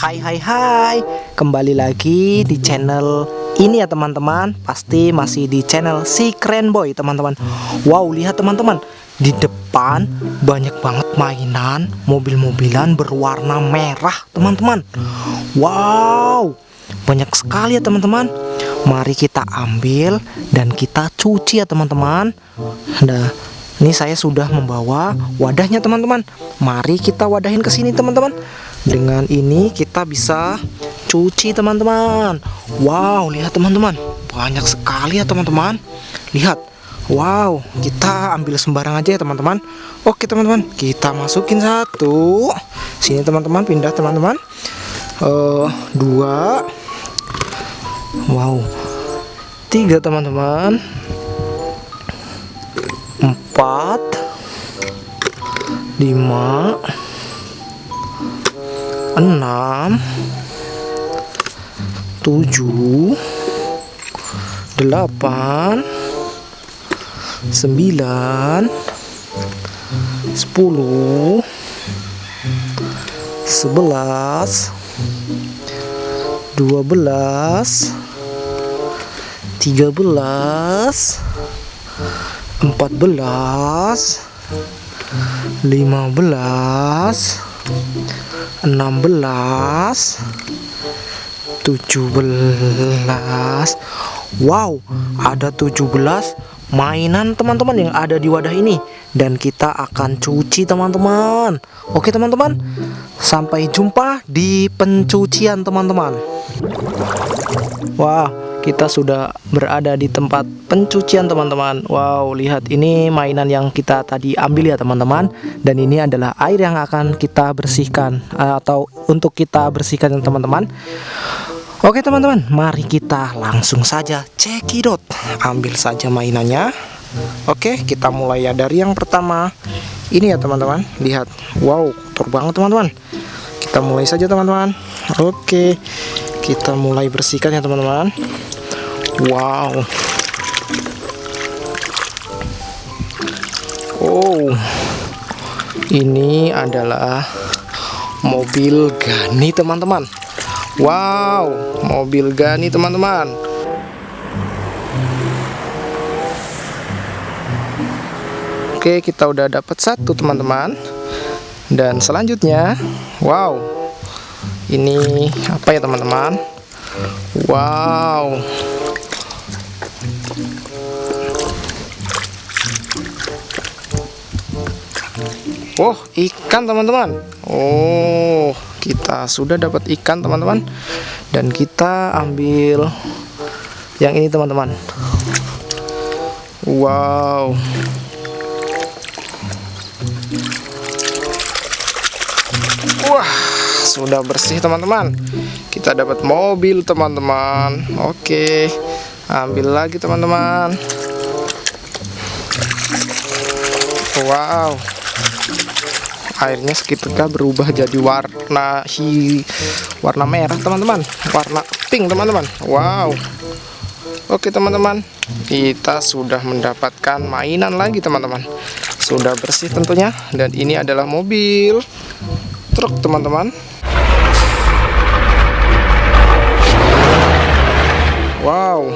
Hai hai hai. Kembali lagi di channel ini ya teman-teman. Pasti masih di channel si keren boy teman-teman. Wow lihat teman-teman. Di depan banyak banget mainan Mobil-mobilan berwarna merah teman-teman. Wow Banyak sekali ya teman-teman. Mari kita ambil dan kita cuci ya teman-teman. Nah ini saya sudah membawa wadahnya teman-teman. Mari kita wadahin ke sini teman-teman dengan ini kita bisa cuci teman-teman. Wow lihat teman-teman. Banyak sekali ya teman-teman. Lihat. Wow kita ambil sembarang aja ya teman-teman. Oke teman-teman. Kita masukin satu. Sini teman-teman. Pindah teman-teman. Uh, Dua. Wow. Tiga teman-teman. Empat. Lima enam. Tujuh. Delapan. Sembilan. Sepuluh. Sebelas. Dua belas. Tiga belas. Empat belas. Lima belas 16 17 Wow ada 17 mainan teman-teman yang ada di wadah ini. Dan kita akan cuci teman-teman. Oke teman-teman sampai jumpa di pencucian teman-teman. Wah kita sudah berada di tempat pencucian teman-teman. Wow lihat ini mainan yang kita tadi ambil ya teman-teman. Dan ini adalah air yang akan kita bersihkan eh, Atau untuk kita bersihkan teman-teman. Oke teman-teman mari kita langsung saja cekidot Ambil saja mainannya. Oke kita mulai ya. Dari yang pertama Ini ya teman-teman. Lihat. Wow kotor banget teman-teman. Kita mulai saja teman-teman. Oke kita mulai bersihkan ya teman-teman wow. Oh. Ini adalah mobil Gani teman-teman. Wow mobil Gani teman-teman. Oke kita udah dapat satu teman-teman. Dan selanjutnya wow. Ini apa ya teman-teman? Wow Oh ikan teman-teman. Oh kita sudah dapat ikan teman-teman. Dan kita ambil yang ini teman-teman. Wow. Wah sudah bersih teman-teman. Kita dapat mobil teman-teman. Oke ambil lagi teman-teman. Wow airnya seketika berubah jadi warna hi warna merah teman-teman. Warna pink teman-teman. Wow. Oke teman-teman. Kita sudah mendapatkan mainan lagi teman-teman. Sudah bersih tentunya. Dan ini adalah mobil truk teman-teman. Wow.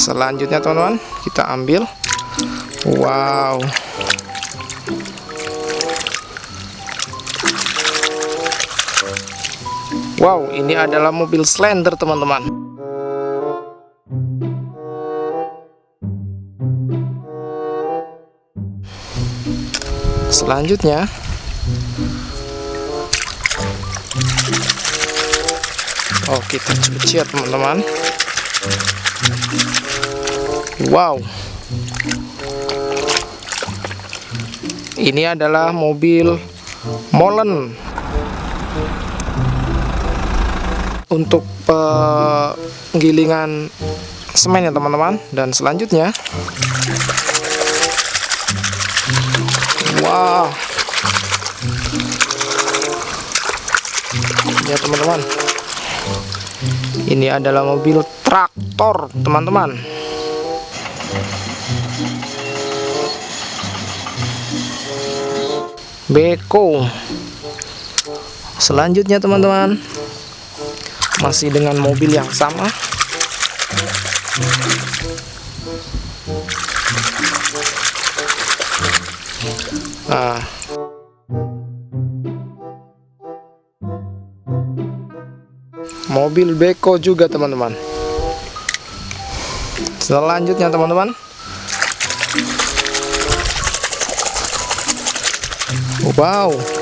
Selanjutnya teman-teman kita ambil. Wow wow ini adalah mobil slender teman-teman. Selanjutnya Oh kita cuci ya teman-teman. Wow. Ini adalah mobil molen Untuk penggilingan semen ya teman-teman. Dan selanjutnya. Wow Ya teman-teman. Ini adalah mobil traktor teman-teman. Beko. Selanjutnya teman-teman masih dengan mobil yang sama. Nah. Mobil beko juga teman-teman. Selanjutnya teman-teman. Wow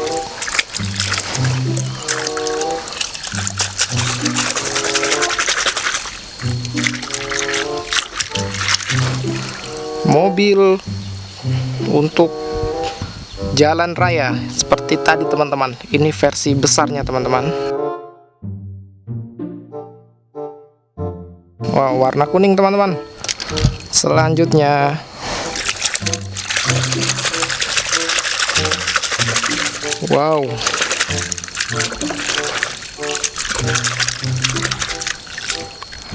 mobil untuk jalan raya. Seperti tadi teman-teman. Ini versi besarnya teman-teman. Wow warna kuning teman-teman. Selanjutnya. Wow.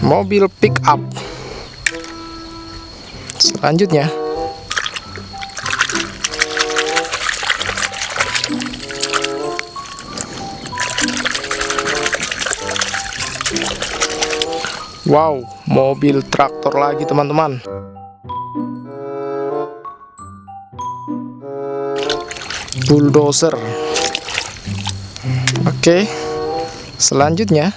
Mobil pick up selanjutnya Wow, mobil traktor lagi teman-teman. Bulldozer. Oke. Selanjutnya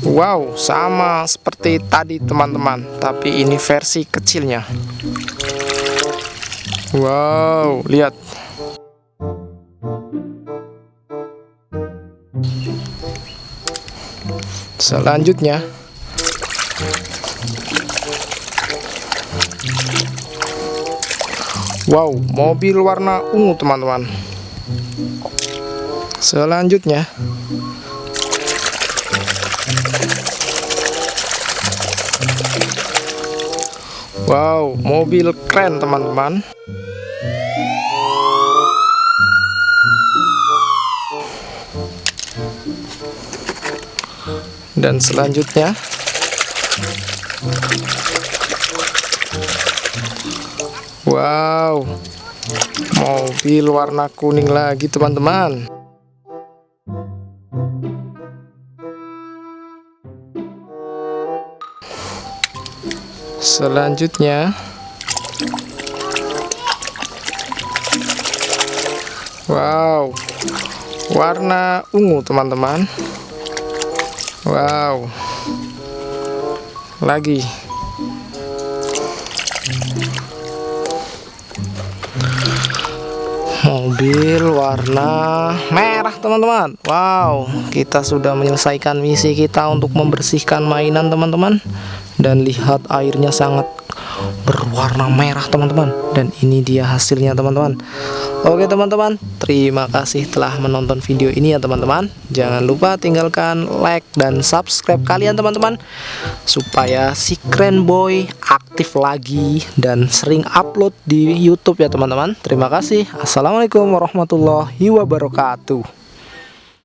Wow, sama seperti tadi teman-teman, tapi ini versi kecilnya. Wow, lihat. Selanjutnya. Wow mobil warna ungu teman-teman. Selanjutnya wow mobil keren teman-teman. Dan selanjutnya wow mobil warna kuning lagi teman-teman selanjutnya. Wow. Warna ungu teman-teman. Wow. Lagi. Mobil warna merah teman-teman. Wow. Kita sudah menyelesaikan misi kita untuk membersihkan mainan teman-teman Dan lihat airnya sangat berwarna merah teman-teman Dan ini dia hasilnya teman-teman Oke teman-teman, terima kasih telah menonton video ini ya teman-teman. Jangan lupa tinggalkan like dan subscribe kalian teman-teman supaya si Keren Boy aktif lagi dan sering upload di YouTube ya teman-teman. Terima kasih. Assalamualaikum warahmatullahi wabarakatuh.